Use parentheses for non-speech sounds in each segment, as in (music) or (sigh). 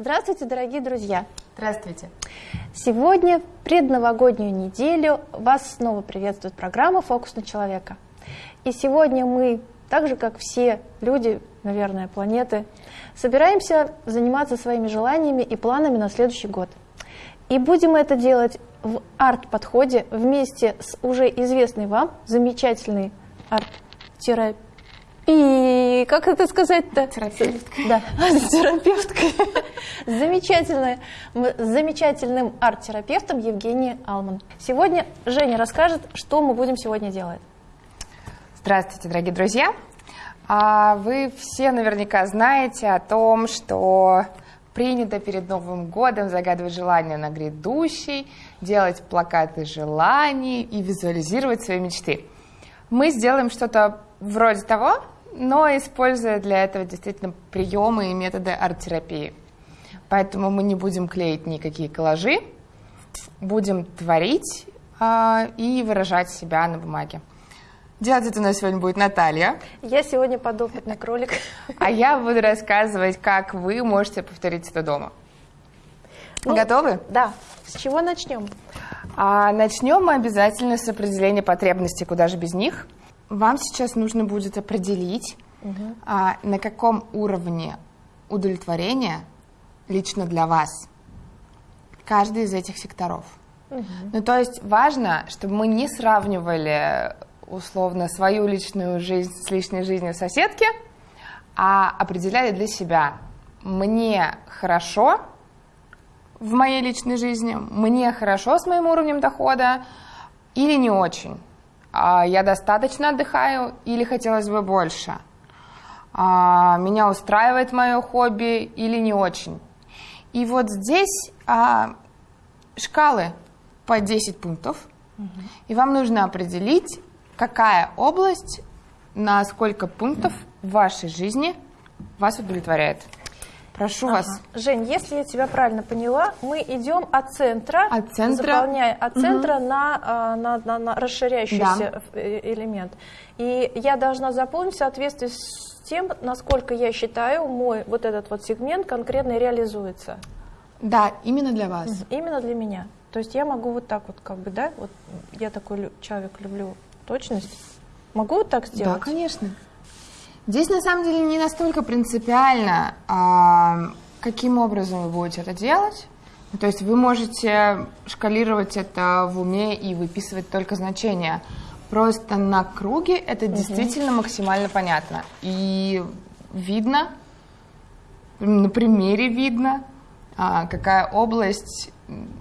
Здравствуйте, дорогие друзья! Здравствуйте! Сегодня, в предновогоднюю неделю, вас снова приветствует программа «Фокус на человека». И сегодня мы, так же как все люди, наверное, планеты, собираемся заниматься своими желаниями и планами на следующий год. И будем это делать в арт-подходе вместе с уже известной вам замечательной арт-терапией и как это сказать-то? Терапевткой. Да, (laughs) терапевткой. Замечательной, замечательным арт-терапевтом Евгенией Алман. Сегодня Женя расскажет, что мы будем сегодня делать. Здравствуйте, дорогие друзья. А вы все наверняка знаете о том, что принято перед Новым годом загадывать желания на грядущий, делать плакаты желаний и визуализировать свои мечты. Мы сделаем что-то вроде того, но используя для этого действительно приемы и методы арт-терапии. Поэтому мы не будем клеить никакие коллажи, будем творить э, и выражать себя на бумаге. Делать это у нас сегодня будет Наталья. Я сегодня подопытный кролик. А я буду рассказывать, как вы можете повторить это дома. Ну, Готовы? Да. С чего начнем? А, начнем мы обязательно с определения потребностей, куда же без них – вам сейчас нужно будет определить, угу. а, на каком уровне удовлетворения лично для вас каждый из этих секторов. Угу. Ну, то есть важно, чтобы мы не сравнивали условно свою личную жизнь с личной жизнью соседки, а определяли для себя, мне хорошо в моей личной жизни, мне хорошо с моим уровнем дохода или не очень. А, я достаточно отдыхаю или хотелось бы больше, а, меня устраивает мое хобби или не очень. И вот здесь а, шкалы по 10 пунктов, угу. и вам нужно определить, какая область на сколько пунктов в вашей жизни вас удовлетворяет. Прошу ага. вас. Жень, если я тебя правильно поняла, мы идем от центра, от центра, заполняя от центра угу. на, на, на, на расширяющийся да. Э, элемент. И я должна заполнить в соответствии с тем, насколько я считаю, мой вот этот вот сегмент конкретно реализуется. Да, именно для вас. Именно для меня. То есть я могу вот так вот, как бы, да, вот я такой человек, люблю точность. Могу вот так сделать? Да, конечно. Здесь на самом деле не настолько принципиально, а, каким образом вы будете это делать. То есть вы можете шкалировать это в уме и выписывать только значения. Просто на круге это угу. действительно максимально понятно. И видно, на примере видно, а, какая область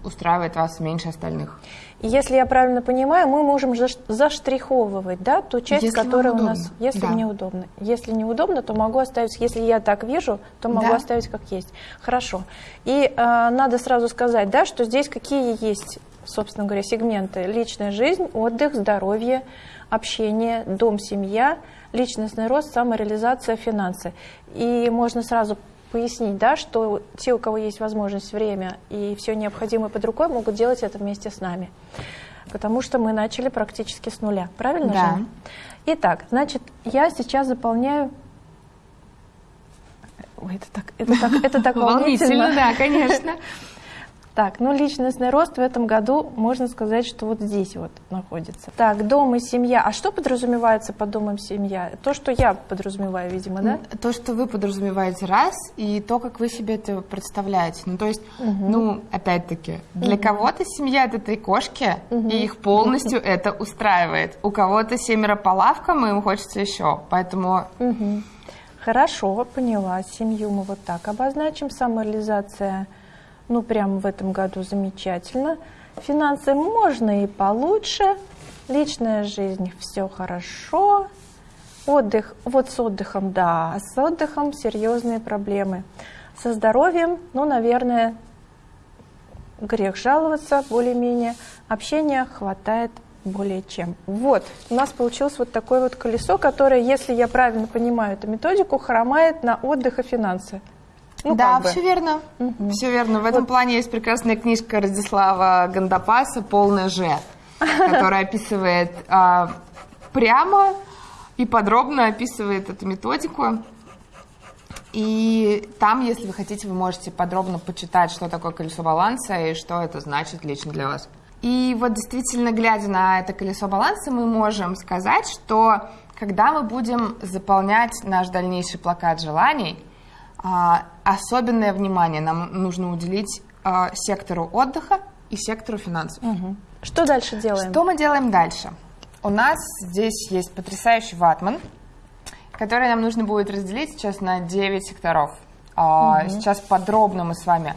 устраивает вас меньше остальных. Если я правильно понимаю, мы можем заштриховывать да, ту часть, если которая у нас, если да. мне удобно. Если неудобно, то могу оставить, если я так вижу, то могу да. оставить как есть. Хорошо. И э, надо сразу сказать, да, что здесь какие есть, собственно говоря, сегменты. Личная жизнь, отдых, здоровье, общение, дом, семья, личностный рост, самореализация, финансы. И можно сразу пояснить, да, что те, у кого есть возможность, время и все необходимое под рукой, могут делать это вместе с нами. Потому что мы начали практически с нуля. Правильно да. же? Итак, значит, я сейчас заполняю... Ой, это так, это так, это так (laughs) волнительно. да, конечно. (laughs) Так, ну личностный рост в этом году, можно сказать, что вот здесь вот находится. Так, дом и семья. А что подразумевается под домом семья? То, что я подразумеваю, видимо, да? То, что вы подразумеваете раз, и то, как вы себе это представляете. Ну, то есть, угу. ну, опять-таки, для угу. кого-то семья это три кошки, угу. и их полностью это устраивает. У кого-то семеро по лавкам, и им хочется еще. Поэтому... Угу. Хорошо, поняла. Семью мы вот так обозначим. Самореализация ну прям в этом году замечательно. Финансы можно и получше, личная жизнь все хорошо, отдых, вот с отдыхом, да, с отдыхом серьезные проблемы. Со здоровьем, ну, наверное, грех жаловаться более-менее, общения хватает более чем. Вот, у нас получилось вот такое вот колесо, которое, если я правильно понимаю эту методику, хромает на отдых и финансы. Ну, да, все верно. Угу. Все верно. В этом вот. плане есть прекрасная книжка Радислава Гандапаса «Полное Ж», (laughs) которая описывает а, прямо и подробно описывает эту методику. И там, если вы хотите, вы можете подробно почитать, что такое колесо баланса и что это значит лично для вас. И вот действительно, глядя на это колесо баланса, мы можем сказать, что когда мы будем заполнять наш дальнейший плакат желаний, а, особенное внимание нам нужно уделить а, сектору отдыха и сектору финансов. Угу. Что дальше делаем? Что мы делаем дальше? У нас здесь есть потрясающий ватман, который нам нужно будет разделить сейчас на 9 секторов. Угу. Сейчас подробно мы с вами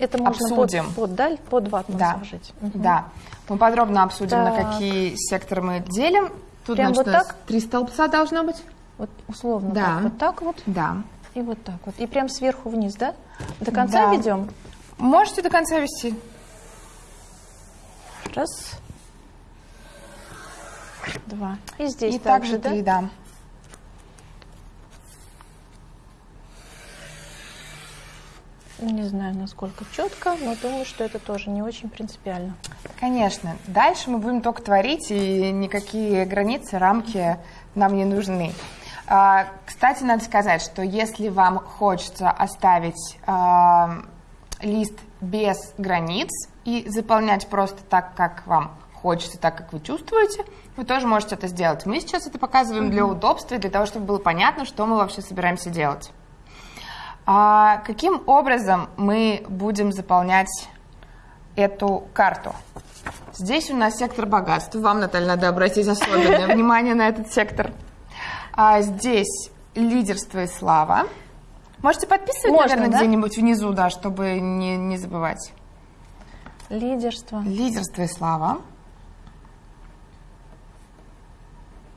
это можно обсудим. Под, под, даль, под ватман да. сложить. Угу. Да. Мы подробно обсудим, так. на какие секторы мы делим. Тут, Прям значит, вот так? три столбца должно быть. Вот условно да. так, вот так вот. Да. И вот так вот. И прям сверху вниз, да? До конца да. ведем? Можете до конца вести. Раз. Два. И здесь И также, также три, да? да. Не знаю, насколько четко, но думаю, что это тоже не очень принципиально. Конечно. Дальше мы будем только творить, и никакие границы, рамки нам не нужны. А, кстати, надо сказать, что если вам хочется оставить а, лист без границ и заполнять просто так, как вам хочется, так, как вы чувствуете, вы тоже можете это сделать. Мы сейчас это показываем mm-hmm. для удобства для того, чтобы было понятно, что мы вообще собираемся делать. А каким образом мы будем заполнять эту карту? Здесь у нас сектор богатства. Вам, Наталья, надо обратить особенное (laughs) внимание на этот сектор. А здесь лидерство и слава. Можете подписывать, Можно, наверное, да? где-нибудь внизу, да, чтобы не, не забывать. Лидерство. Лидерство и слава.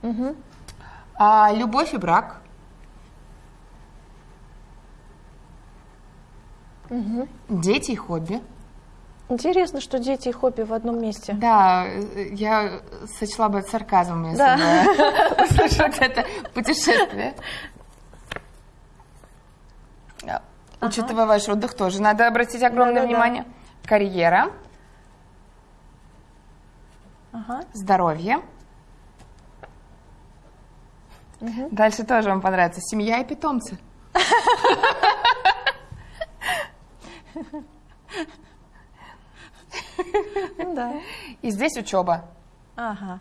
Угу. А, любовь и брак. Угу. Дети и хобби. Интересно, что дети и хобби в одном месте. Да, я сочла бы сарказмом, если Да. бы услышала это путешествие. Учитывая ваш отдых, тоже надо обратить огромное внимание. Карьера, здоровье. Дальше тоже вам понравится. Семья и питомцы. (laughs) (laughs) Ну да. И здесь учеба. Ага.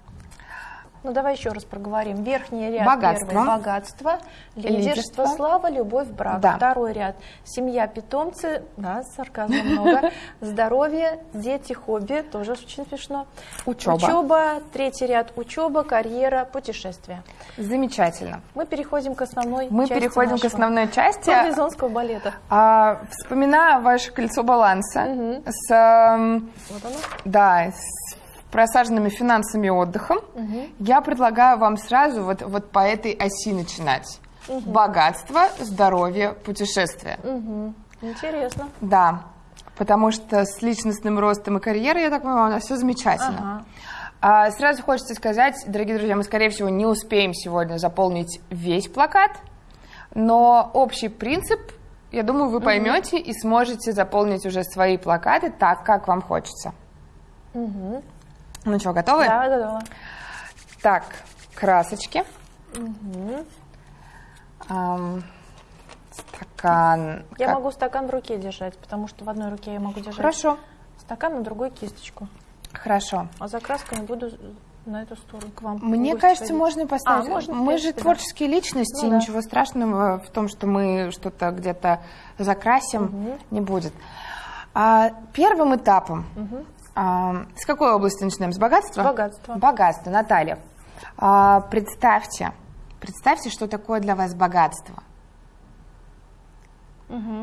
Ну давай еще раз проговорим. Верхний ряд Богатство. первый богатство, лидерство, Лидерство. слава, любовь, брак. Да. Второй ряд семья, питомцы, да, сарказма много. (laughs) Здоровье, дети, хобби, тоже очень смешно. Учеба. Учеба, третий ряд учеба, карьера, путешествия. Замечательно. Мы переходим к основной Мы части переходим к основной части. Марлезонского балета. А, вспоминая ваше кольцо баланса Мгм. с, эм, Вот оно. да, с просаженными финансами и отдыхом, я предлагаю вам сразу вот, вот по этой оси начинать. Богатство, здоровье, путешествие. Мгм. Интересно. Да, потому что с личностным ростом и карьерой, я так понимаю, у нас все замечательно. Ага. А, сразу хочется сказать, дорогие друзья, мы, скорее всего, не успеем сегодня заполнить весь плакат, но общий принцип, я думаю, вы поймете и сможете заполнить уже свои плакаты так, как вам хочется. Мгм. Ну что, готовы? Да, готово. Так, красочки. Ам, стакан. Я Как- могу стакан в руке держать, потому что в одной руке я могу держать Хорошо, стакан, на другой кисточку. хорошо. А за красками буду на эту сторону к вам. Мне кажется, ходить. можно и поставить. А, можно, мы же принципе, да. творческие личности, Ну да. ничего страшного в том, что мы что-то где-то закрасим, не будет. А, первым этапом. А, с какой области начинаем? С богатства? Богатство. Богатство, Наталья. А, представьте, представьте, что такое для вас богатство.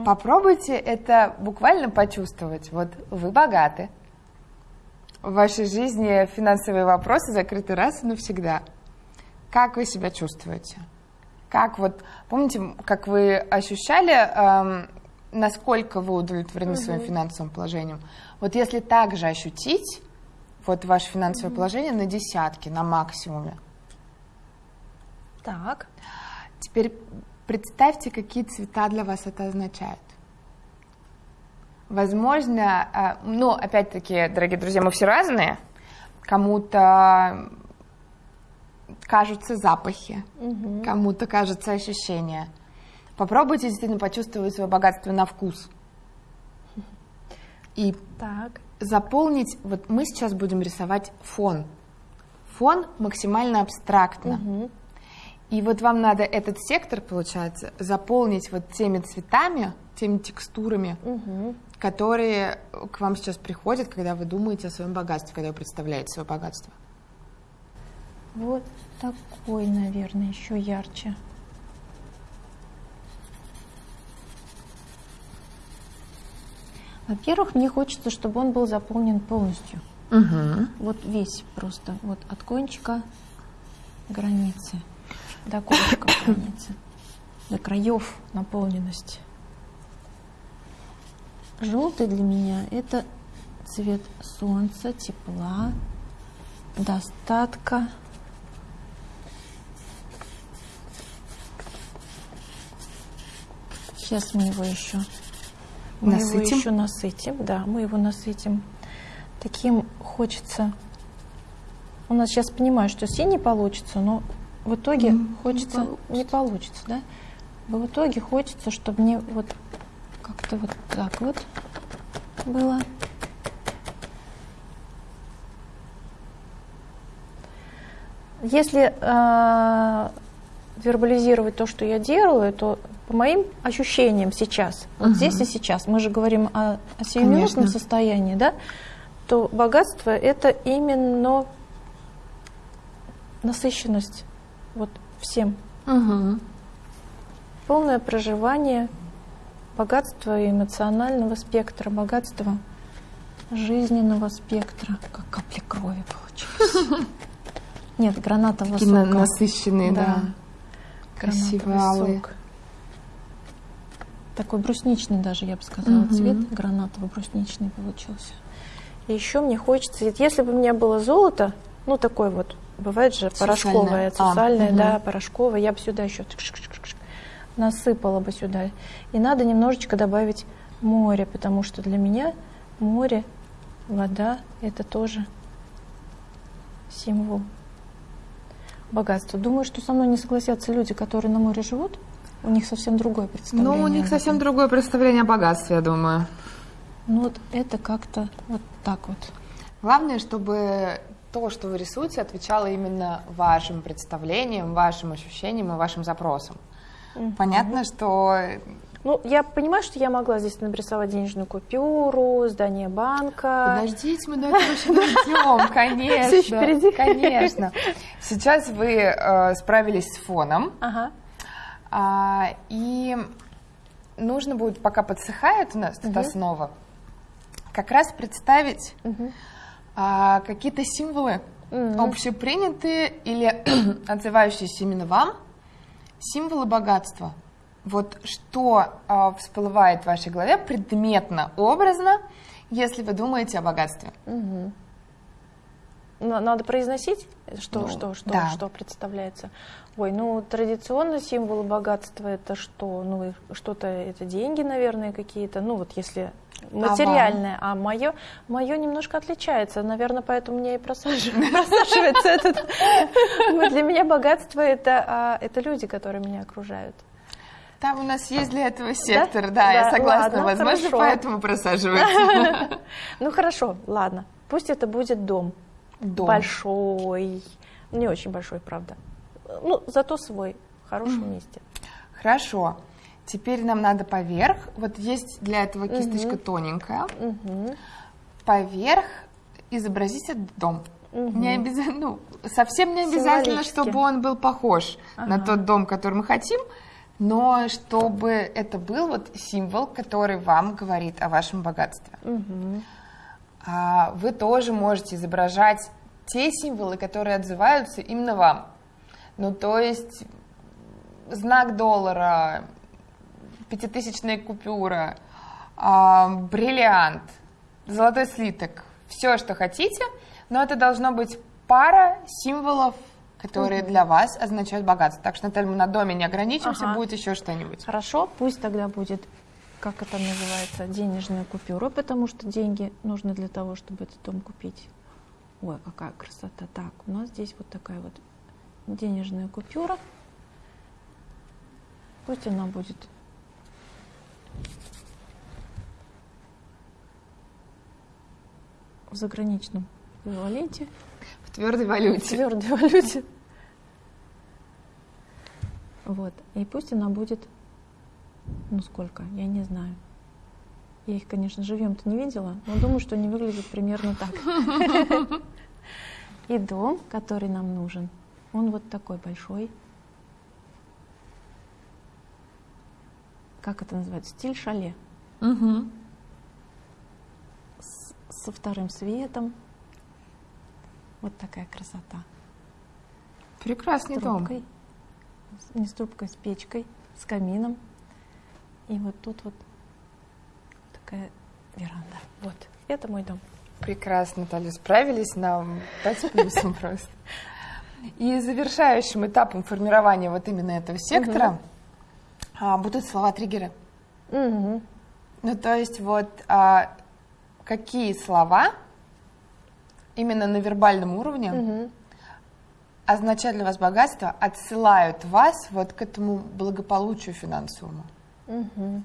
Попробуйте это буквально почувствовать. Вот вы богаты. В вашей жизни финансовые вопросы закрыты раз и навсегда. Как вы себя чувствуете? Как вот, помните, как вы ощущали, эм, насколько вы удовлетворены своим финансовым положением? Вот если также ощутить вот ваше финансовое положение на десятки, на максимуме, Так. Теперь представьте, какие цвета для вас это означает. Возможно, э, ну, опять-таки, дорогие друзья, мы все разные. Кому-то кажутся запахи, кому-то кажутся ощущения. Попробуйте действительно почувствовать свое богатство на вкус. И Так. заполнить, вот мы сейчас будем рисовать фон. Фон максимально абстрактно. Мгм. И вот вам надо этот сектор, получается, заполнить вот теми цветами, теми текстурами, Мгм. которые к вам сейчас приходят, когда вы думаете о своем богатстве, когда вы представляете свое богатство. Вот такой, наверное, еще ярче. Во-первых, мне хочется, чтобы он был заполнен полностью. Угу. Вот весь просто, вот от кончика границы до кончика (coughs) границы, до краев наполненности. Желтый для меня это цвет солнца, тепла, достатка. Сейчас мы его еще мы его Насытим? еще насытим, да, мы его насытим. Таким хочется. У нас сейчас понимаю, что синий получится, но в итоге хочется не получится. да? В итоге хочется, чтобы мне вот как-то вот так вот было. Если э, вербализировать то, что я делаю, то по моим ощущениям сейчас, вот здесь и сейчас, мы же говорим о, о сиюминутном состоянии, да, то богатство это именно насыщенность вот всем, Угу. полное проживание богатства эмоционального спектра, богатства жизненного спектра, как капли крови получилось. (laughs) Нет, гранатового Такие сока. насыщенные, да. Да. Красивые алые. сок. Такой брусничный даже, я бы сказала, Мгм. цвет гранатово-брусничный получился. И еще мне хочется, ведь если бы у меня было золото, ну такой вот, бывает же порошковое, А, сусальное, да, мгм. порошковое, я бы сюда еще насыпала бы сюда. И надо немножечко добавить море, потому что для меня море, вода – это тоже символ богатства. Думаю, что со мной не согласятся люди, которые на море живут. У них совсем другое представление. Ну, у них совсем другое представление о богатстве, я думаю. Ну вот это как-то вот так вот. Главное, чтобы то, что вы рисуете, отвечало именно вашим представлениям, вашим ощущениям и вашим запросам. Понятно, что Ну, я понимаю, что я могла здесь нарисовать денежную купюру, здание банка. Подождите, мы до этого еще дойдем, (laughs) конечно. Всё ещё впереди. Конечно. Сейчас вы э, справились с фоном, Ага. А, и нужно будет, пока подсыхает у нас эта Мгм. основа, как раз представить а, какие-то символы, Мгм. общепринятые или (clears throat) отзывающиеся именно вам, символы богатства. Вот что а, всплывает в вашей голове предметно, образно, если вы думаете о богатстве. Мгм. На- Надо произносить, что, Ну, что, что, да. что представляется. Ой, ну традиционно символы богатства это что? Ну что-то это деньги, наверное, какие-то. Ну вот если материальное, а мое, мое немножко отличается, наверное, поэтому мне и просажив- (laughs) просаживается этот. Для меня богатство это а, это люди, которые меня окружают. Там у нас есть для этого сектор, да, Да, я согласна, возможно, поэтому просаживается. (laughs) Ну хорошо, ладно. Пусть это будет дом. Дом. Большой. Не очень большой, правда. Ну, зато свой. В хорошем месте. Хорошо. Теперь нам надо поверх. Вот есть для этого кисточка тоненькая. Мгм. Поверх изобразить этот дом. Мгм. Не обязательно, ну, совсем не обязательно, чтобы он был похож на Ага. тот дом, который мы хотим, но чтобы это был вот символ, который вам говорит о вашем богатстве. Мгм. А вы тоже можете изображать те символы, которые отзываются именно вам. Ну, то есть знак доллара, пятитысячная купюра, а, бриллиант, золотой слиток, все, что хотите, но это должно быть пара символов, которые для вас означают богатство. Так что, Наталья, мы на доме не ограничимся, Ага. будет еще что-нибудь. Хорошо, пусть тогда будет, как это называется, денежная купюра, потому что деньги нужны для того, чтобы этот дом купить. Ой, какая красота. Так, у нас здесь вот такая вот денежная купюра. Пусть она будет в заграничном эквиваленте. В твердой валюте. В твердой валюте. Вот. И пусть она будет, ну сколько, я не знаю. Я их, конечно, живем-то не видела, но думаю, что они выглядят примерно так. И дом, который нам нужен, он вот такой большой. Как это называется? Стиль шале. Угу. С, со вторым светом. Вот такая красота. Прекрасный с трубкой, дом. Не с трубкой, с печкой, с камином. И вот тут вот такая веранда. Вот, это мой дом. Прекрасно, Наталья, справились нам 5 плюсом просто. И завершающим этапом формирования вот именно этого сектора угу. будут слова-триггеры. Угу. Ну, то есть вот а, какие слова именно на вербальном уровне угу. означают для вас богатство, отсылают вас вот к этому благополучию финансовому. Угу.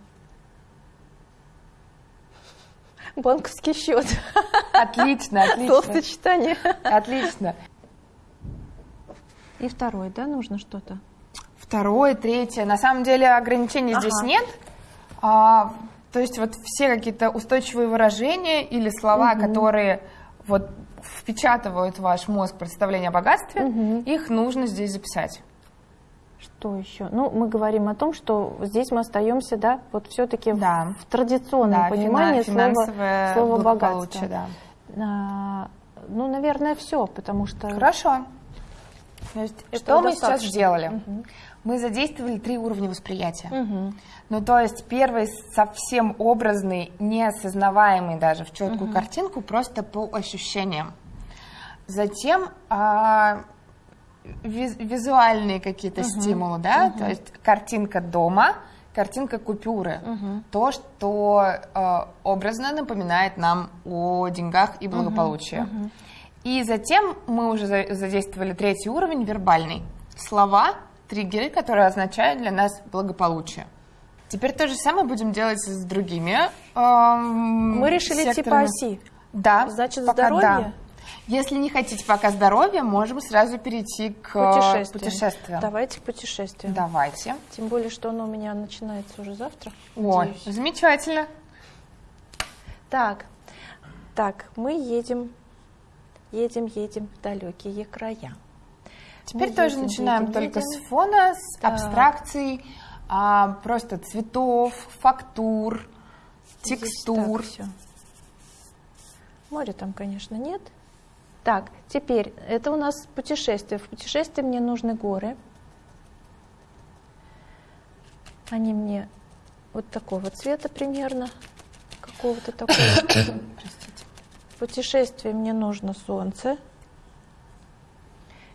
Банковский счет. Отлично, отлично. Словосочетание. Отлично. И второй, да, нужно что-то? Второе, третье. На самом деле ограничений ага. здесь нет. А, то есть вот все какие-то устойчивые выражения или слова, угу. которые вот впечатывают в ваш мозг представление о богатстве, угу. их нужно здесь записать. Что еще? Ну, мы говорим о том, что здесь мы остаемся, да, вот все-таки да. в, в традиционном да, понимании слова, слова богатства. Да. А, ну, наверное, все, потому что... Хорошо. Есть, что мы сейчас сделали? Угу. Мы задействовали три уровня восприятия. Угу. Ну, то есть первый совсем образный, неосознаваемый даже в четкую угу. картинку, просто по ощущениям. Затем а, визуальные какие-то угу. стимулы, да, угу. то есть картинка дома, картинка купюры, угу. то, что э, образно напоминает нам о деньгах и благополучии. Угу. Угу. И затем мы уже задействовали третий уровень, вербальный. Слова, триггеры, которые означают для нас благополучие. Теперь то же самое будем делать с другими. Эм, мы решили типа секторами. типа оси. Да. Значит, здоровье. Да. Если не хотите пока здоровья, можем сразу перейти к путешествиям. путешествиям. Давайте к путешествиям. Давайте. Тем более, что оно у меня начинается уже завтра. Ой, надеюсь. замечательно. Так, так, мы едем, едем, едем в далекие края. Теперь мы тоже едем, начинаем едем, только едем. с фона, с так. абстракций, а, просто цветов, фактур, Здесь текстур. Моря там, конечно, нет. Так, теперь, это у нас путешествие. В путешествии мне нужны горы. Они мне вот такого цвета примерно, какого-то такого. (coughs) Простите. В путешествии мне нужно солнце.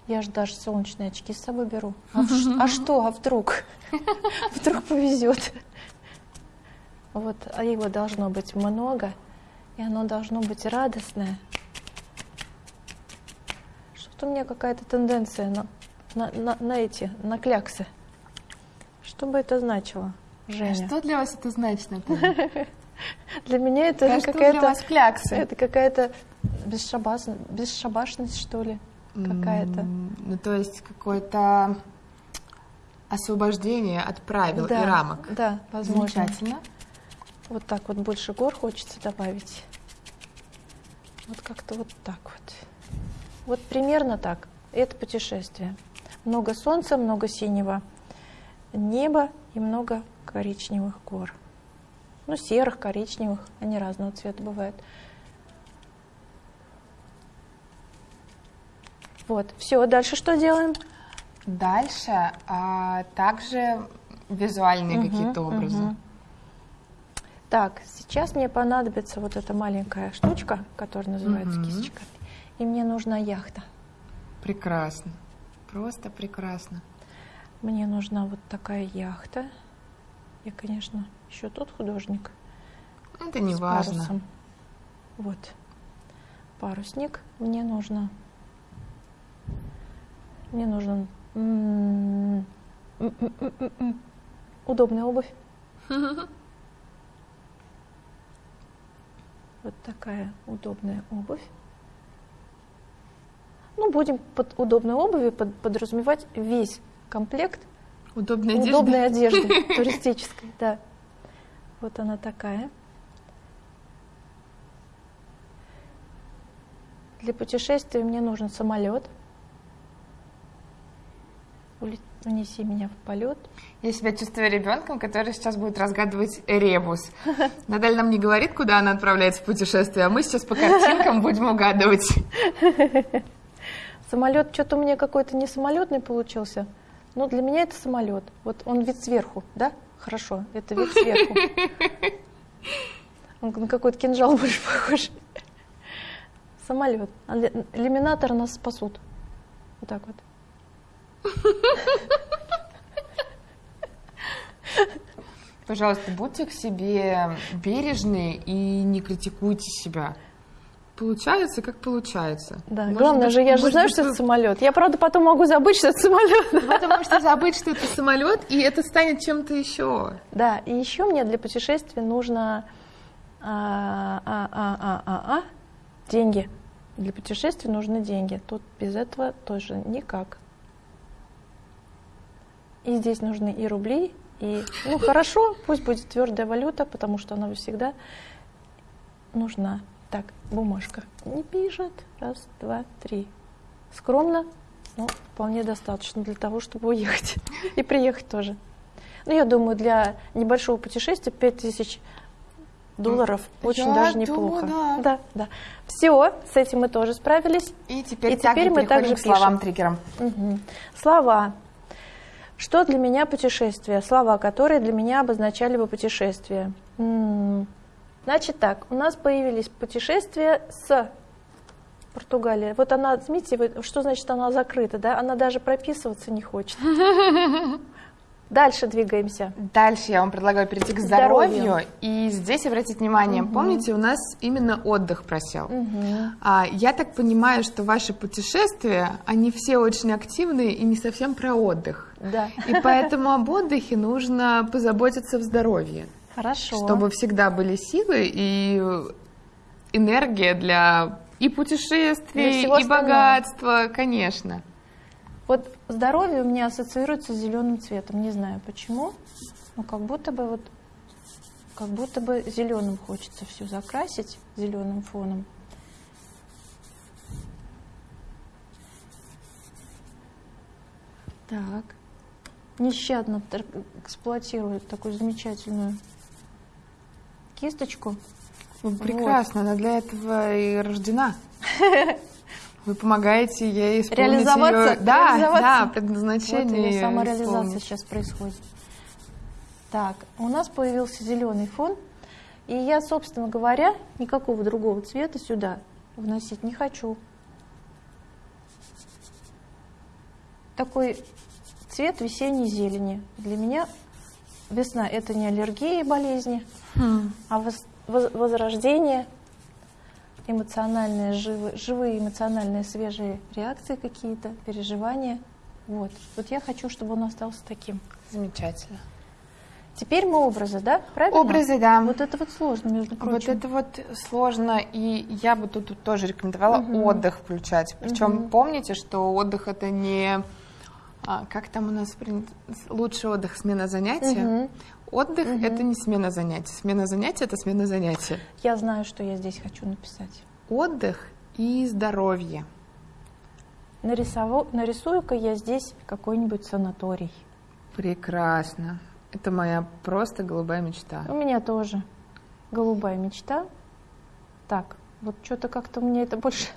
Я же даже солнечные очки с собой беру. А, а что, а вдруг? (laughs) Вдруг повезет. Вот, а его должно быть много, и оно должно быть радостное что у меня какая-то тенденция на, на, на, на эти, на кляксы. Что бы это значило, Женя? А что для вас это значит, Наталья? (laughs) Для меня это какая-то... для вас кляксы? Это какая-то бесшабашность, что ли, какая-то. Ну, то есть какое-то освобождение от правил да, и рамок. Да, возможно. Замечательно. Вот так вот больше гор хочется добавить. Вот как-то вот так вот. Вот примерно так. Это путешествие. Много солнца, много синего неба и много коричневых гор. Ну, серых, коричневых, они разного цвета бывают. Вот, все, дальше что делаем? Дальше а, также визуальные угу, какие-то образы. Угу. Так, сейчас мне понадобится вот эта маленькая штучка, которая называется угу. кисточка и мне нужна яхта. Прекрасно. Просто прекрасно. Мне нужна вот такая яхта. Я, конечно, еще тот художник. Это не важно. Парусом. Вот. Парусник. Мне нужно. Мне нужен удобная обувь. (laughs) Вот такая удобная обувь. Ну, будем под удобной обувью под, подразумевать весь комплект Удобной одежды. удобной одежды (laughs) туристической, да. Вот она такая. Для путешествия мне нужен самолет. Унеси меня в полет. Я себя чувствую ребенком, который сейчас будет разгадывать ребус. (laughs) Надаль нам не говорит, куда она отправляется в путешествие, а мы сейчас по картинкам будем угадывать. (laughs) Самолет что-то у меня какой-то не самолетный получился. Но для меня это самолет. Вот он вид сверху, да? Хорошо, это вид сверху. Он на какой-то кинжал больше похож. Самолет. А ли- Иллюминатор нас спасут. Вот так вот. Пожалуйста, будьте к себе бережны и не критикуйте себя. Получается, как получается. Да, Может главное быть- же, я же знаю, быть, что это самолет. Я, правда, потом могу забыть, что это самолет. Вы можете забыть, что это самолет, и это станет чем-то еще. Да, и еще мне для путешествия нужно а, а, а, а, а, а, деньги. Для путешествия нужны деньги. Тут без этого тоже никак. И здесь нужны и рубли, и... Ну, хорошо, пусть будет твердая валюта, потому что она всегда нужна. Так, бумажка не пишет. Раз, два, три. Скромно, но вполне достаточно для того, чтобы уехать. (laughs) И приехать тоже. Ну, я думаю, для небольшого путешествия 5000 долларов очень Я даже думаю, неплохо. да. да, да. Все, с этим мы тоже справились. И теперь, И теперь мы также к словам пишем. триггерам. Мгм. Слова. Что для меня путешествие? Слова, которые для меня обозначали бы путешествие. М, Значит так, у нас появились путешествия с Португалии. Вот она, смотрите, что значит она закрыта, да? Она даже прописываться не хочет. (laughs) Дальше двигаемся. Дальше я вам предлагаю перейти к Здоровью. здоровью. И здесь обратите внимание, помните, у нас именно отдых просел. А, я так понимаю, что ваши путешествия, они все очень активные и не совсем про отдых. Да. И поэтому об отдыхе нужно позаботиться в здоровье, Хорошо. чтобы всегда были силы и энергия для и путешествий, и остального. богатства, конечно. Вот здоровье у меня ассоциируется с зеленым цветом. Не знаю почему. Но как будто бы вот как будто бы зеленым хочется все закрасить зеленым фоном. Так. Нещадно эксплуатирует такую замечательную кисточку. Прекрасно, она для этого и рождена. (laughs) Вы помогаете ей исполнить Реализоваться? её- Да, Реализоваться? да, Вот предназначение. или её самореализация исполнить. сейчас происходит. Так, у нас появился зеленый фон, и я, собственно говоря, никакого другого цвета сюда вносить не хочу. Такой цвет весенней зелени. Для меня весна – это не аллергия и болезни, Хм. а воз- воз- возрождение, эмоциональные, живы- живые эмоциональные свежие реакции какие-то, переживания. Вот. вот я хочу, чтобы он остался таким. Замечательно. Теперь мы образы, да? Правильно? Образы, да. Вот это вот сложно, между Вот прочим. это вот сложно, и я бы тут, тут тоже рекомендовала отдых включать. Причем помните, что отдых это не а, как там у нас принято? Лучший отдых смена занятия. Мгм. Отдых это не смена занятий. Смена занятия это смена занятия. Я знаю, что я здесь хочу написать. Отдых и здоровье. Нарисову... Нарисую-ка я здесь какой-нибудь санаторий. Прекрасно. Это моя просто голубая мечта. У меня тоже голубая мечта. Так, вот что-то как-то мне это больше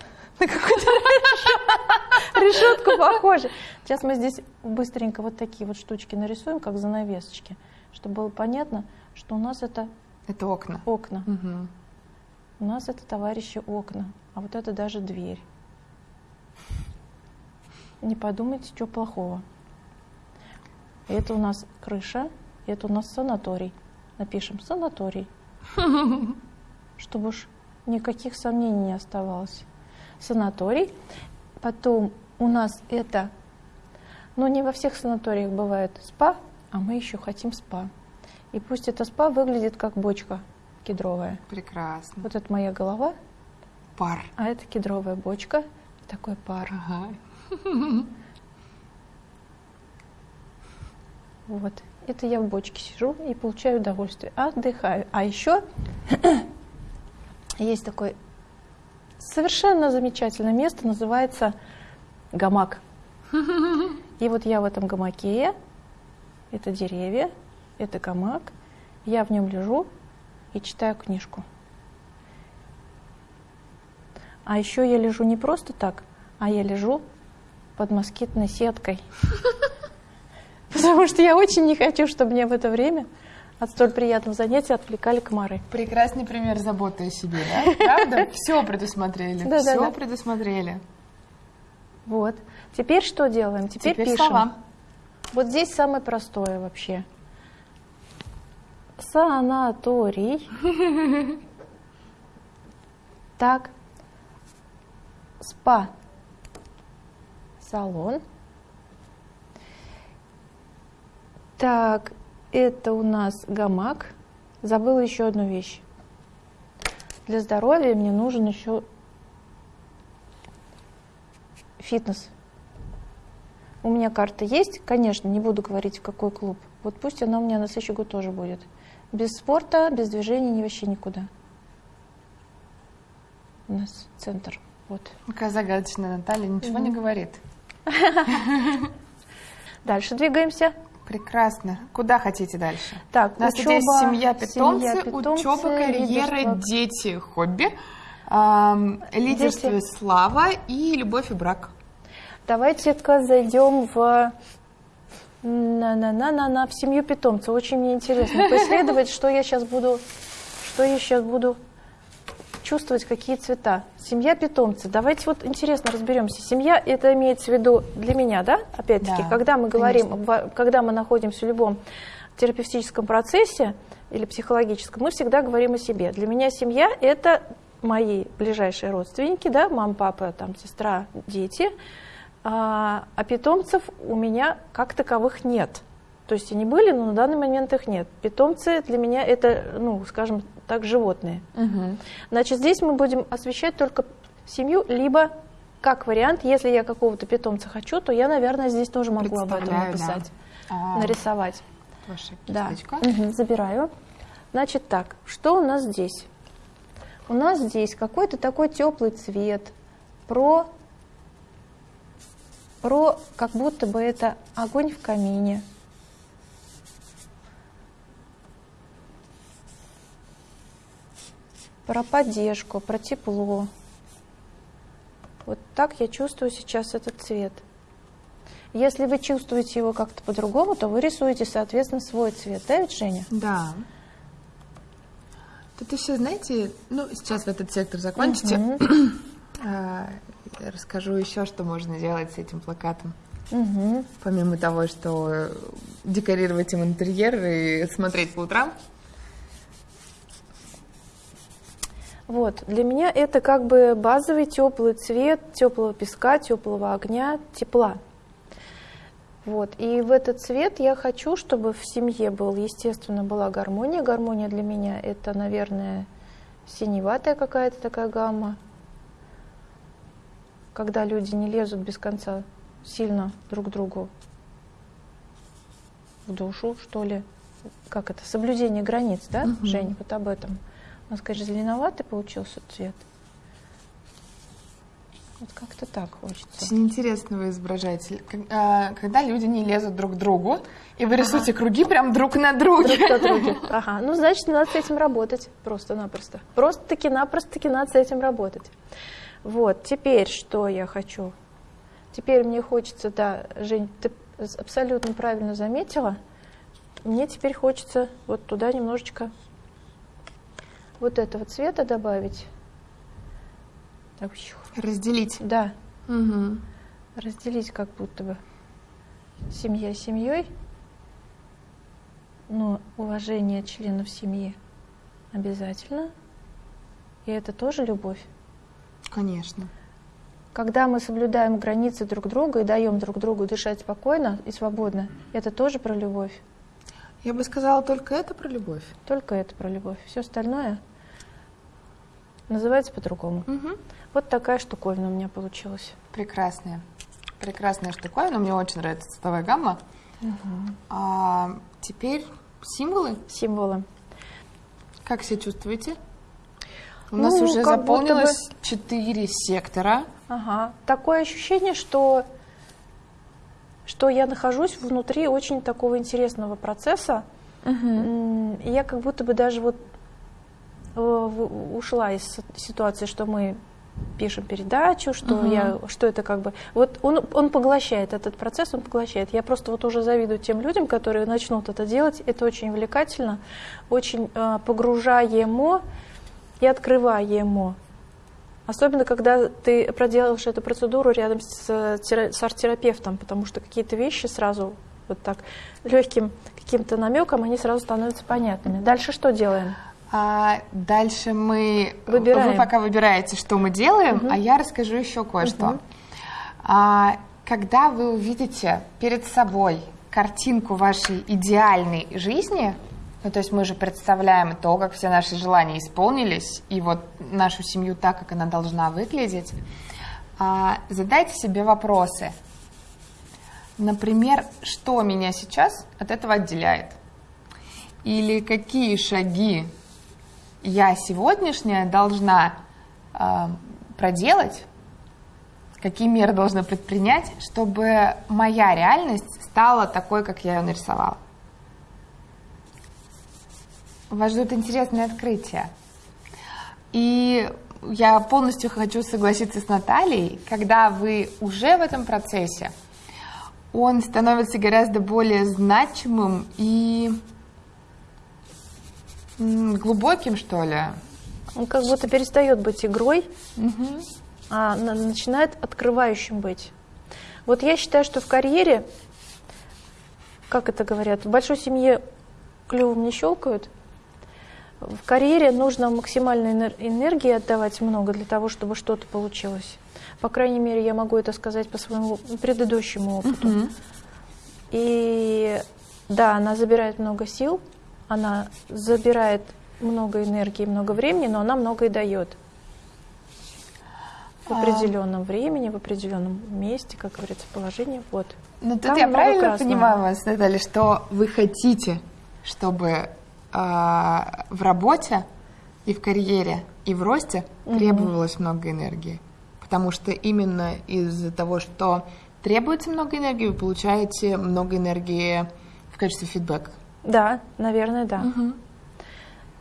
на какую-то (laughs) решетку похоже. Сейчас мы здесь быстренько вот такие вот штучки нарисуем, как занавесочки, чтобы было понятно, что у нас это Это окна. окна. Мгм. У нас это, товарищи, окна, а вот это даже дверь. Не подумайте, что плохого. Это у нас крыша, это у нас санаторий. Напишем санаторий, (laughs) чтобы уж никаких сомнений не оставалось. Санаторий. Потом у нас это, ну не во всех санаториях бывает спа, а мы еще хотим спа. И пусть это спа выглядит как бочка кедровая. Прекрасно. Вот это моя голова, Пар. а это кедровая бочка, такой пар. Ага. Вот. Это я в бочке сижу и получаю удовольствие. Отдыхаю. А еще (clears throat) есть такое совершенно замечательное место, называется гамак. И вот я в этом гамаке, это деревья, это гамак, я в нем лежу и читаю книжку. А еще я лежу не просто так, а я лежу под москитной сеткой. (laughs) Потому что я очень не хочу, чтобы мне в это время от столь приятного занятия отвлекали комары. Прекрасный пример заботы о себе, да? (laughs) Правда? Все предусмотрели. Да, да, Все да. предусмотрели. Вот. Теперь что делаем? Теперь, Теперь пишем. слова. Вот здесь самое простое вообще. Санаторий. (laughs) Так. Спа. Салон. Так, это у нас гамак. Забыла еще одну вещь. Для здоровья мне нужен еще фитнес. У меня карта есть, конечно, не буду говорить, в какой клуб. Вот пусть она у меня на следующий год тоже будет. Без спорта, без движения ни вообще никуда. У нас центр. Вот. Какая загадочная Наталья, ничего не говорит. (laughs) Дальше двигаемся. Прекрасно. Куда хотите дальше? Так, У нас учеба, здесь семья, питомцы, семья, питомцы, учеба, карьера, лидерство. дети, хобби, ам, лидерство, и Дети. слава и любовь и брак. Давайте-ка зайдем в на-на-на-на-на в семью питомца. Очень мне интересно (laughs) поисследовать, что я сейчас буду, что я сейчас буду чувствовать, какие цвета. Семья питомца. Давайте вот интересно разберемся. Семья это имеется в виду для меня, да? Опять-таки, Да, когда мы говорим, конечно. когда мы находимся в любом терапевтическом процессе или психологическом, мы всегда говорим о себе. Для меня семья это мои ближайшие родственники, да, мама, папа, там, сестра, дети. А, а питомцев у меня как таковых нет. То есть они были, но на данный момент их нет. Питомцы для меня это, ну, скажем так, животные. Значит, здесь мы будем освещать только семью, либо как вариант, если я какого-то питомца хочу, то я, наверное, здесь тоже могу об этом да. написать, А, нарисовать. Ваша Да. Мгм, забираю. Значит так, что у нас здесь? У нас здесь какой-то такой теплый цвет, про, про как будто бы это огонь в камине. Про поддержку, про тепло. Вот так я чувствую сейчас этот цвет. Если вы чувствуете его как-то по-другому, то вы рисуете, соответственно, свой цвет. Да, ведь, Женя? Да. Тут еще, знаете, ну, сейчас в этот сектор закончите. Мгм. А, расскажу еще, что можно делать с этим плакатом. Мгм. Помимо того, что декорировать им интерьер и смотреть по утрам. Вот, для меня это как бы базовый теплый цвет теплого песка, теплого огня, тепла. Вот, и в этот цвет я хочу, чтобы в семье был, естественно, была гармония. Гармония для меня это, наверное, синеватая какая-то такая гамма, когда люди не лезут без конца сильно друг другу в душу, что ли. Как это? Соблюдение границ, да, Мгм. Жень? Вот об этом. Нас, конечно, зеленоватый получился цвет. Вот как-то так хочется. Очень интересно вы изображаете. А, Когда люди не лезут друг к другу, и вы рисуете круги прям друг на друге. Друг от друга. (laughs) Ага, ну значит, надо с этим работать просто-напросто. Просто-таки напросто-таки надо с этим работать. Вот, теперь что я хочу? Теперь мне хочется, да, Жень, ты абсолютно правильно заметила, мне теперь хочется вот туда немножечко вот этого цвета добавить. Так. Разделить. да, Мгм. разделить как будто бы семья семьей, но уважение членов семьи обязательно. И это тоже любовь. Конечно. Когда мы соблюдаем границы друг друга и даем друг другу дышать спокойно и свободно, это тоже про любовь. Я бы сказала, только это про любовь. Только это про любовь. Все остальное называется по-другому. Угу. Вот такая штуковина у меня получилась. Прекрасная. Прекрасная штуковина. Мне очень нравится цветовая гамма. А, теперь символы. Символы. Как себя чувствуете? У Ну, нас уже заполнилось четыре сектора. Ага. Такое ощущение, что, что я нахожусь внутри очень такого интересного процесса. М, и Я как будто бы даже вот ушла из ситуации, что мы пишем передачу, что Мгм. я, что это как бы, вот он, он поглощает этот процесс, он поглощает. Я просто вот уже завидую тем людям, которые начнут это делать. Это очень увлекательно, очень э, погружаемо и открываемо. Особенно, когда ты проделаешь эту процедуру рядом с, тера- с арт-терапевтом, потому что какие-то вещи сразу вот так легким каким-то намеком, они сразу становятся понятными. Дальше что делаем? А дальше мы... Выбираем. Вы пока выбираете, что мы делаем, Мгм. а я расскажу еще кое-что. Мгм. А, когда вы увидите перед собой картинку вашей идеальной жизни, ну, то есть мы же представляем то, как все наши желания исполнились, и вот нашу семью так, как она должна выглядеть, а, задайте себе вопросы. Например, что меня сейчас от этого отделяет? Или какие шаги я сегодняшняя должна э, проделать, какие меры должна предпринять, чтобы моя реальность стала такой, как я ее нарисовала. Вас ждут интересные открытия. И я полностью хочу согласиться с Натальей, когда вы уже в этом процессе, он становится гораздо более значимым и глубоким, что ли. Он как будто перестает быть игрой, а на- начинает открывающим быть. Вот я считаю, что в карьере, как это говорят, в большой семье клювом не щелкают. В карьере нужно максимальной энер- энергии отдавать много для того, чтобы что-то получилось. По крайней мере, я могу это сказать по своему предыдущему опыту. И да, она забирает много сил, она забирает много энергии, много времени, но она много и дает. В А. определенном времени, в определенном месте, как говорится, положении. Вот. Ну, тут Там я правильно красного. понимаю вас, Наталья, что вы хотите, чтобы а, в работе и в карьере, и в росте требовалось много энергии. Потому что именно из-за того, что требуется много энергии, вы получаете много энергии в качестве фидбэка. Да, наверное, да.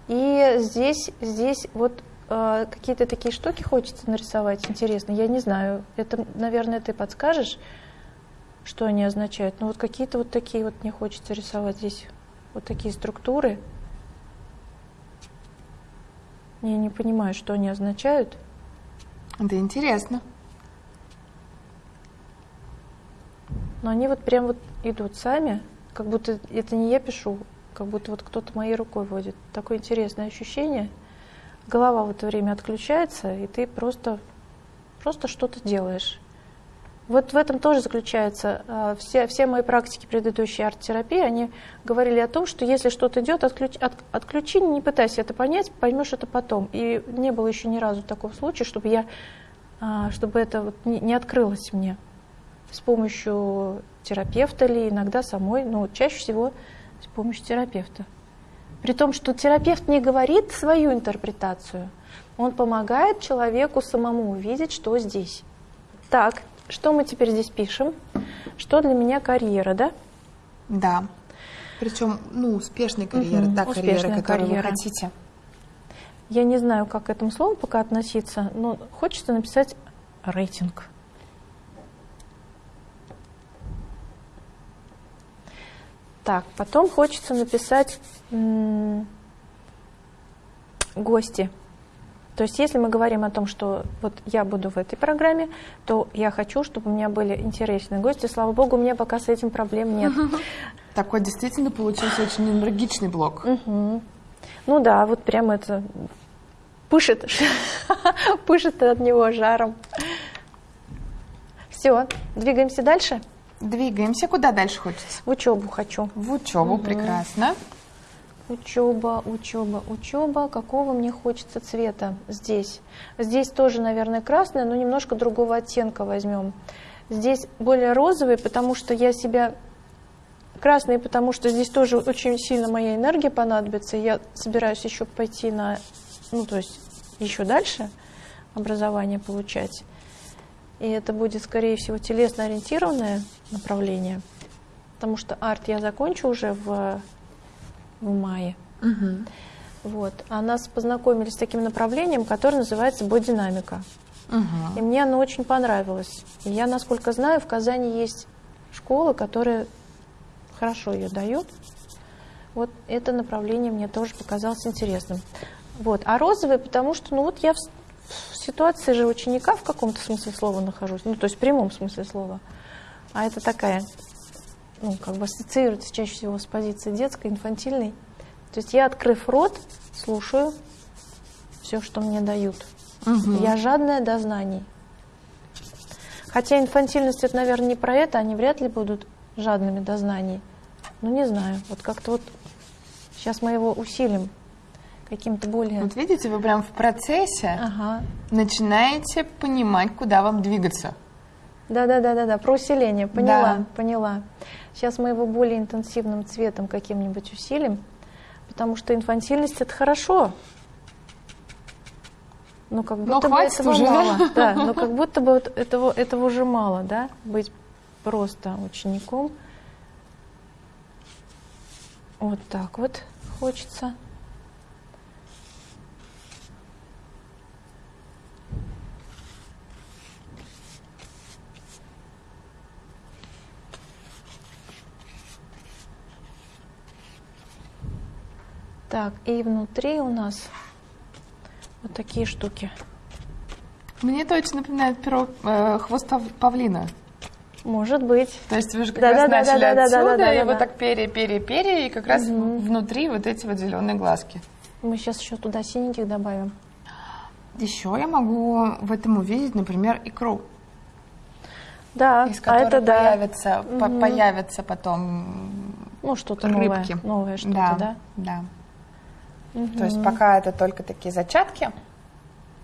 И здесь, здесь вот э, какие-то такие штуки хочется нарисовать. Интересно, я не знаю. Это, наверное, ты подскажешь, что они означают. Но вот какие-то вот такие вот мне хочется рисовать здесь. Вот такие структуры. Я не понимаю, что они означают. Это интересно. Но они вот прям вот идут сами, как будто это не я пишу, как будто вот кто-то моей рукой водит. Такое интересное ощущение. Голова в это время отключается, и ты просто, просто что-то делаешь. Вот в этом тоже заключается э, все, все мои практики предыдущей арт-терапии, они говорили о том, что если что-то идет, отключи, от- отключи, не пытайся это понять, поймешь это потом. И не было еще ни разу такого случая, чтобы я, а, чтобы это вот не, не открылось мне с помощью терапевта или иногда самой, но чаще всего с помощью терапевта. При том, что терапевт не говорит свою интерпретацию, он помогает человеку самому увидеть, что здесь. Так, что мы теперь здесь пишем? Что для меня карьера, да? Да. Причем, ну, успешная карьера, Мгм, та карьера, успешная которую карьера. вы хотите. Я не знаю, как к этому слову пока относиться, но хочется написать рейтинг. Так, потом хочется написать гости. То есть, если мы говорим о том, что вот я буду в этой программе, то я хочу, чтобы у меня были интересные гости. Слава богу, у меня пока с этим проблем нет. (laughs) Такой действительно получился очень энергичный блок. Мгм. Ну да, вот прям это пышет, (laughs) пышет от него жаром. Все, двигаемся дальше. Двигаемся. Куда дальше хочется? В учебу хочу. В учебу, угу. прекрасно. Учеба, учеба, учеба. Какого мне хочется цвета здесь? Здесь тоже, наверное, красное, но немножко другого оттенка возьмем. Здесь более розовый, потому что я себя... Красный, потому что здесь тоже очень сильно моя энергия понадобится. Я собираюсь еще пойти на... Ну, то есть еще дальше образование получать. И это будет, скорее всего, телесно-ориентированное направление, потому что арт я закончу уже в, в мае. Угу. Вот. А нас познакомились с таким направлением, которое называется бодинамика. Угу. И мне оно очень понравилось. И я, насколько знаю, в Казани есть школы, которые хорошо ее дают. Вот это направление мне тоже показалось интересным. Вот. А розовый, потому что, ну вот я ситуации же ученика в каком-то смысле слова нахожусь, ну то есть в прямом смысле слова. А это такая, ну как бы ассоциируется чаще всего с позицией детской, инфантильной. То есть я, открыв рот, слушаю все, что мне дают. Угу. Я жадная до знаний. Хотя инфантильность это, наверное, не про это, они вряд ли будут жадными до знаний. Ну, не знаю, вот как-то вот сейчас мы его усилим каким-то более... Вот видите, вы прям в процессе ага. начинаете понимать, куда вам двигаться. Да-да-да-да-да, про усиление, поняла, да. поняла. Сейчас мы его более интенсивным цветом каким-нибудь усилим, потому что инфантильность это хорошо. Но как будто но бы этого уже. мало. Да, (laughs) но как будто бы вот этого, этого уже мало, да, быть просто учеником. Вот так вот хочется. Так, и внутри у нас вот такие штуки. Мне это очень напоминает перо, э, хвост павлина. Может быть. То есть вы же как да, раз да, начали да, да, отсюда, да, да, да, и да, вот так пере, пере, пере, и как раз угу. внутри вот эти вот зеленые глазки. Мы сейчас еще туда синеньких добавим. Еще я могу в этом увидеть, например, икру. Да, из которой а это появится, да. по, появятся потом ну, что-то рыбки. Новое, новое что-то, да? Да, да. Угу. То есть пока это только такие зачатки.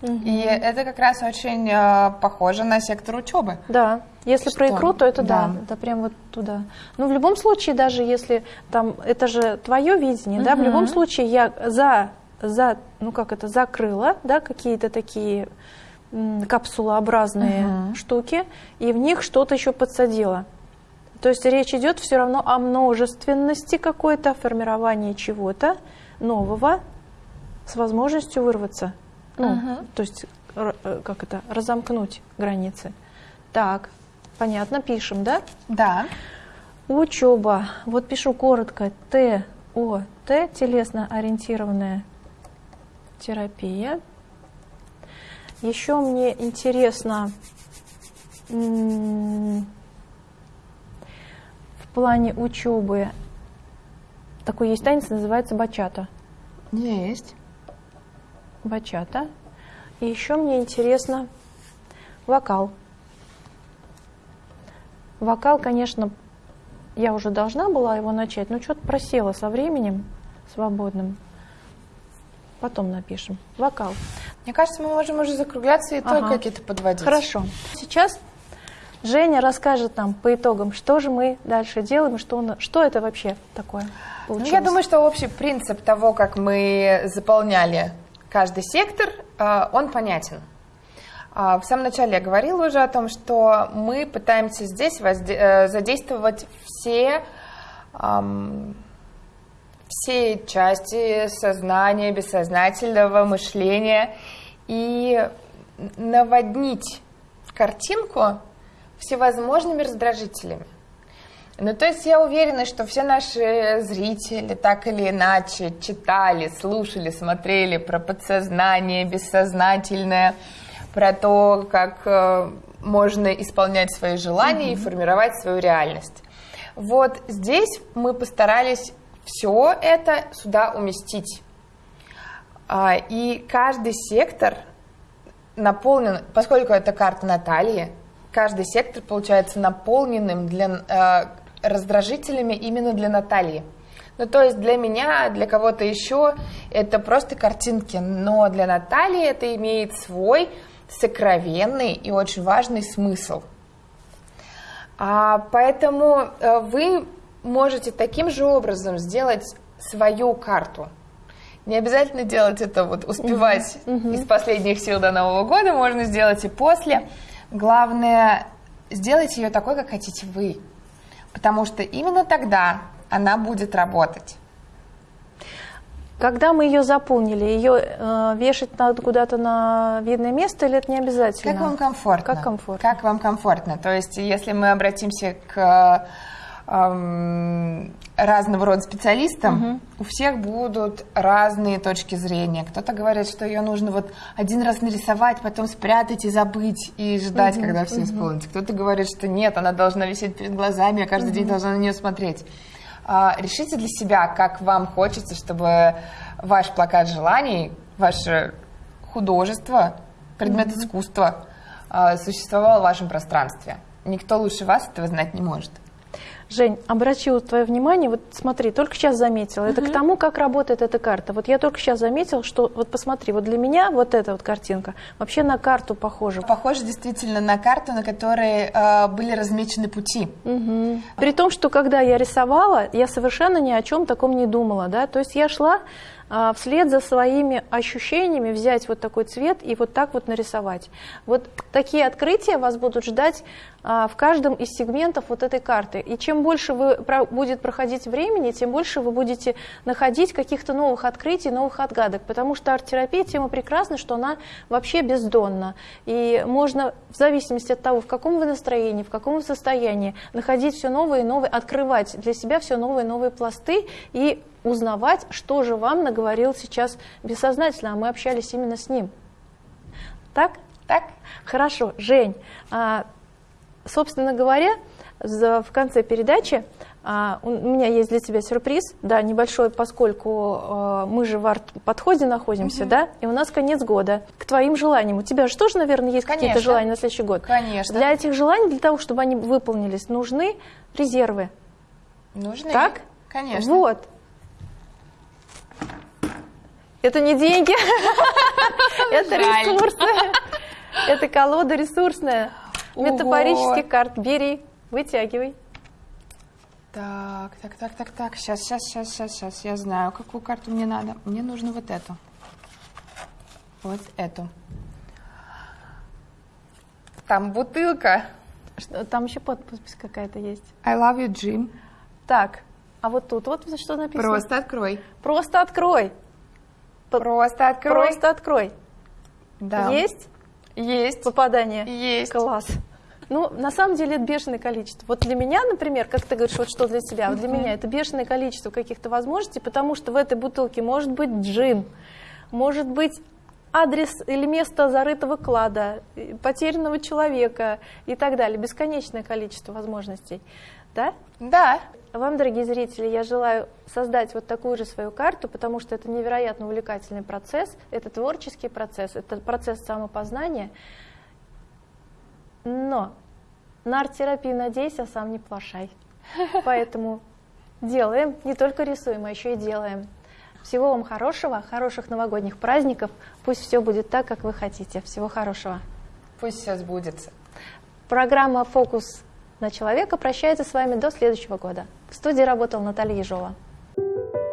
Угу. И это как раз очень э, похоже на сектор учебы. Да, если что? про икру, то это да. да, это прям вот туда. Но в любом случае, даже если там, это же твое видение, угу. да, в любом случае я за, за, ну как это, закрыла, да, какие-то такие капсулообразные угу. штуки, и в них что-то еще подсадила. То есть речь идет все равно о множественности какой-то, формировании чего-то, нового с возможностью вырваться. Ну, uh-huh. то есть, э, как это, разомкнуть границы. Так, понятно, пишем, да? Да. Учеба. Вот пишу коротко. Т, О, Т, телесно-ориентированная терапия. Еще мне интересно в плане учебы такой есть танец, называется бачата. Есть. Бачата. И еще мне интересно вокал. Вокал, конечно, я уже должна была его начать, но что-то просела со временем свободным. Потом напишем. Вокал. Мне кажется, мы можем уже закругляться и ага. только какие-то подводить. Хорошо. Сейчас Женя расскажет нам по итогам, что же мы дальше делаем, что, что это вообще такое. Ну, я думаю, что общий принцип того, как мы заполняли каждый сектор, э, он понятен. А, в самом начале я говорила уже о том, что мы пытаемся здесь э, задействовать все, все части сознания, бессознательного мышления и наводнить картинку всевозможными раздражителями. Ну, то есть я уверена, что все наши зрители так или иначе читали, слушали, смотрели про подсознание, бессознательное, про то, как э, можно исполнять свои желания mm-hmm. и формировать свою реальность. Вот здесь мы постарались все это сюда уместить. А, и каждый сектор наполнен, поскольку это карта Натальи, каждый сектор получается наполненным для, э, раздражителями именно для Натальи. Ну, то есть для меня, для кого-то еще это просто картинки, но для Натальи это имеет свой сокровенный и очень важный смысл. А, поэтому э, вы можете таким же образом сделать свою карту. Не обязательно делать это вот успевать uh-huh. из последних сил до Нового года, можно сделать и после. Главное, сделайте ее такой, как хотите вы. Потому что именно тогда она будет работать. Когда мы ее заполнили, ее э, вешать надо куда-то на видное место или это не обязательно? Как вам комфортно? Как комфортно? Как вам комфортно? То есть, если мы обратимся к эм, разного рода специалистам, угу. у всех будут разные точки зрения. Кто-то говорит, что ее нужно вот один раз нарисовать, потом спрятать и забыть, и ждать, угу. когда все угу. исполнится. Кто-то говорит, что нет, она должна висеть перед глазами, я каждый угу. день должна на нее смотреть. А, решите для себя, как вам хочется, чтобы ваш плакат желаний, ваше художество, предмет mm-hmm. искусства а, существовал в вашем пространстве. Никто лучше вас этого знать не может. Жень, обращу твое внимание, вот смотри, только сейчас заметила, это к тому, как работает эта карта. Вот я только сейчас заметила, что, вот посмотри, вот для меня вот эта вот картинка вообще на карту похожа. Похоже действительно на карту, на которой э, были размечены пути. Угу. При том, что когда я рисовала, я совершенно ни о чем таком не думала, да, то есть я шла вслед за своими ощущениями взять вот такой цвет и вот так вот нарисовать. Вот такие открытия вас будут ждать а, в каждом из сегментов вот этой карты. И чем больше вы, будет проходить времени, тем больше вы будете находить каких-то новых открытий, новых отгадок. Потому что арт-терапия тема прекрасна, что она вообще бездонна. И можно в зависимости от того, в каком вы настроении, в каком вы состоянии, находить все новые и новые, открывать для себя все новые и новые пласты и узнавать, что же вам наговорил сейчас бессознательно, а мы общались именно с ним. Так? Так. Хорошо. Жень, а, собственно говоря, в конце передачи а, у меня есть для тебя сюрприз, да, небольшой, поскольку а, мы же в арт-подходе находимся, угу. да, и у нас конец года. К твоим желаниям, у тебя же тоже, наверное, есть какие-то желания на следующий год? Конечно. Для этих желаний, для того, чтобы они выполнились, нужны резервы. Нужны. Так? Конечно. Вот. Это не деньги, (laughs) это ресурсы. Это колода ресурсная. Метафорический карт. Бери, вытягивай. Так, так, так, так, так. Сейчас, сейчас, сейчас, сейчас, сейчас. Я знаю, какую карту мне надо. Мне нужно вот эту. Вот эту. Там бутылка. Что, там еще подпись какая-то есть. I love you, Jim. Так, а вот тут вот что написано? Просто открой. Просто открой. Просто открой. Просто открой. Да. Есть? Есть. Попадание? Есть. Класс. Ну, на самом деле это бешеное количество. Вот для меня, например, как ты говоришь, вот что для тебя, вот для меня это бешеное количество каких-то возможностей, потому что в этой бутылке может быть джин, может быть адрес или место зарытого клада, потерянного человека и так далее. Бесконечное количество возможностей. Да? Да. Вам, дорогие зрители, я желаю создать вот такую же свою карту, потому что это невероятно увлекательный процесс, это творческий процесс, это процесс самопознания. Но на арт-терапию надейся, сам не плашай. (laughs) Поэтому делаем, не только рисуем, а еще и делаем. Всего вам хорошего, хороших новогодних праздников. Пусть все будет так, как вы хотите. Всего хорошего. Пусть все сбудется. Программа «Фокус на человека прощается с вами до следующего года. В студии работала Наталья Ежова. thank you